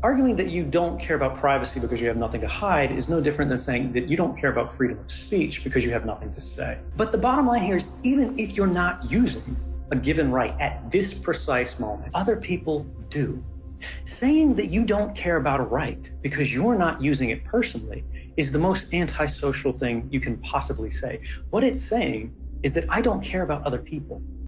Arguing that you don't care about privacy because you have nothing to hide is no different than saying that you don't care about freedom of speech because you have nothing to say. But the bottom line here is even if you're not using a given right at this precise moment, other people do. Saying that you don't care about a right because you're not using it personally is the most antisocial thing you can possibly say. What it's saying is that I don't care about other people.